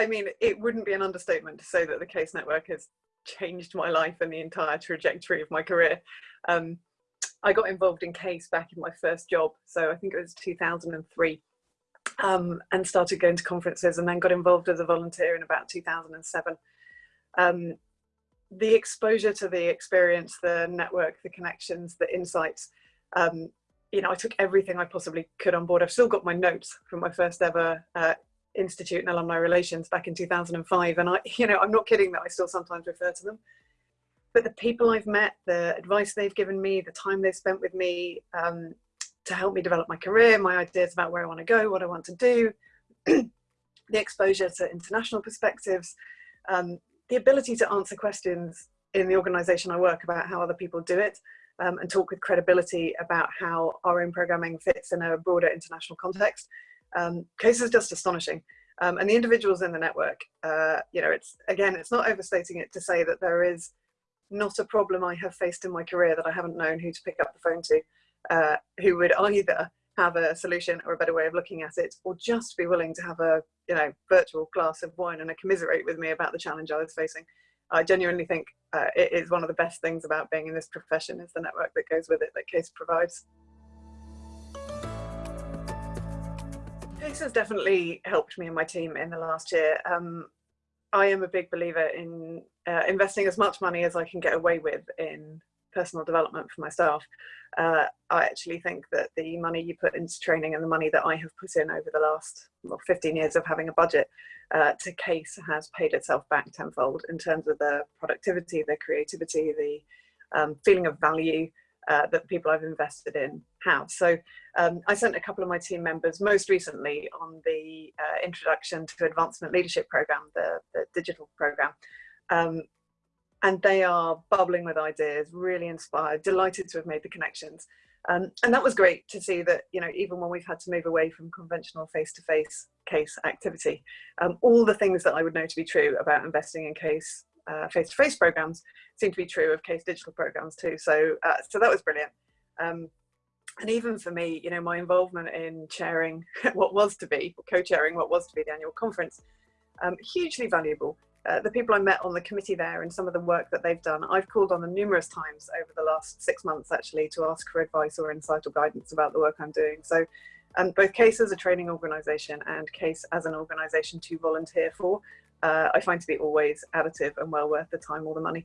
I mean, it wouldn't be an understatement to say that the Case Network has changed my life and the entire trajectory of my career. Um, I got involved in Case back in my first job, so I think it was 2003, um, and started going to conferences and then got involved as a volunteer in about 2007. Um, the exposure to the experience, the network, the connections, the insights, um, you know, I took everything I possibly could on board. I've still got my notes from my first ever uh, Institute and Alumni Relations back in 2005. And I, you know, I'm not kidding that I still sometimes refer to them. But the people I've met, the advice they've given me, the time they've spent with me um, to help me develop my career, my ideas about where I want to go, what I want to do, the exposure to international perspectives, um, the ability to answer questions in the organization I work about how other people do it um, and talk with credibility about how our own programming fits in a broader international context. Um, case is just astonishing. Um, and the individuals in the network, uh, you know, it's again, it's not overstating it to say that there is not a problem I have faced in my career that I haven't known who to pick up the phone to, uh, who would either have a solution or a better way of looking at it, or just be willing to have a you know virtual glass of wine and a commiserate with me about the challenge I was facing. I genuinely think uh, it is one of the best things about being in this profession is the network that goes with it that CASE provides. CASE has definitely helped me and my team in the last year. Um, I am a big believer in uh, investing as much money as I can get away with in personal development for myself. Uh, I actually think that the money you put into training and the money that I have put in over the last well, 15 years of having a budget uh, to case has paid itself back tenfold in terms of the productivity, the creativity, the um, feeling of value uh, that people I've invested in have. So um, I sent a couple of my team members most recently on the uh, Introduction to Advancement Leadership program, the, the digital program. Um, and they are bubbling with ideas, really inspired, delighted to have made the connections. Um, and that was great to see that, you know, even when we've had to move away from conventional face-to-face -face case activity, um, all the things that I would know to be true about investing in case uh, face-to-face -face programs seem to be true of case digital programs too. So, uh, so that was brilliant. Um, and even for me, you know, my involvement in chairing what was to be, co-chairing what was to be the annual conference, um, hugely valuable uh, the people I met on the committee there and some of the work that they've done, I've called on them numerous times over the last six months actually to ask for advice or insight or guidance about the work I'm doing. So um, both CASE as a training organisation and CASE as an organisation to volunteer for, uh, I find to be always additive and well worth the time or the money.